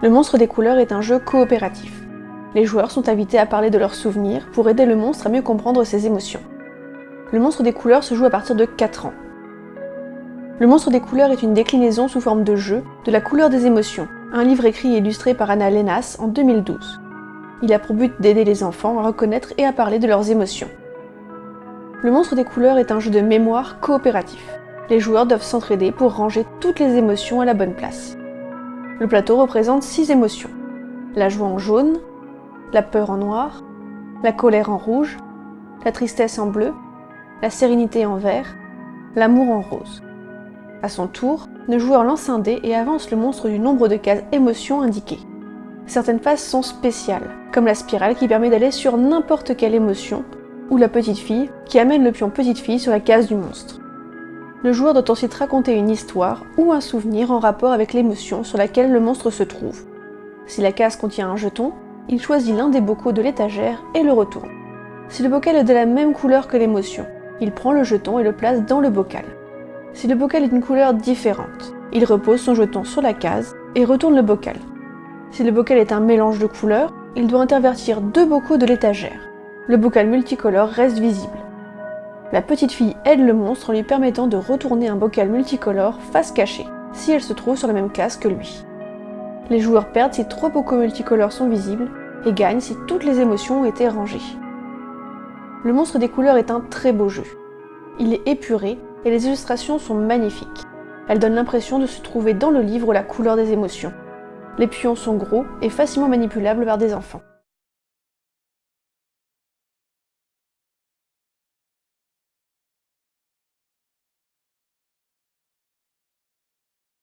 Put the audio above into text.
Le monstre des couleurs est un jeu coopératif. Les joueurs sont invités à parler de leurs souvenirs pour aider le monstre à mieux comprendre ses émotions. Le monstre des couleurs se joue à partir de 4 ans. Le monstre des couleurs est une déclinaison sous forme de jeu de la couleur des émotions, un livre écrit et illustré par Anna Lenas en 2012. Il a pour but d'aider les enfants à reconnaître et à parler de leurs émotions. Le monstre des couleurs est un jeu de mémoire coopératif. Les joueurs doivent s'entraider pour ranger toutes les émotions à la bonne place. Le plateau représente six émotions. La joie en jaune, la peur en noir, la colère en rouge, la tristesse en bleu, la sérénité en vert, l'amour en rose. À son tour, le joueur lance un dé et avance le monstre du nombre de cases émotions indiquées. Certaines phases sont spéciales, comme la spirale qui permet d'aller sur n'importe quelle émotion, ou la petite fille qui amène le pion petite fille sur la case du monstre. Le joueur doit ensuite raconter une histoire ou un souvenir en rapport avec l'émotion sur laquelle le monstre se trouve. Si la case contient un jeton, il choisit l'un des bocaux de l'étagère et le retourne. Si le bocal est de la même couleur que l'émotion, il prend le jeton et le place dans le bocal. Si le bocal est d'une couleur différente, il repose son jeton sur la case et retourne le bocal. Si le bocal est un mélange de couleurs, il doit intervertir deux bocaux de l'étagère. Le bocal multicolore reste visible. La petite fille aide le monstre en lui permettant de retourner un bocal multicolore face cachée, si elle se trouve sur la même case que lui. Les joueurs perdent si trois bocaux multicolores sont visibles, et gagnent si toutes les émotions ont été rangées. Le monstre des couleurs est un très beau jeu. Il est épuré, et les illustrations sont magnifiques. Elles donnent l'impression de se trouver dans le livre La couleur des émotions. Les pions sont gros et facilement manipulables par des enfants.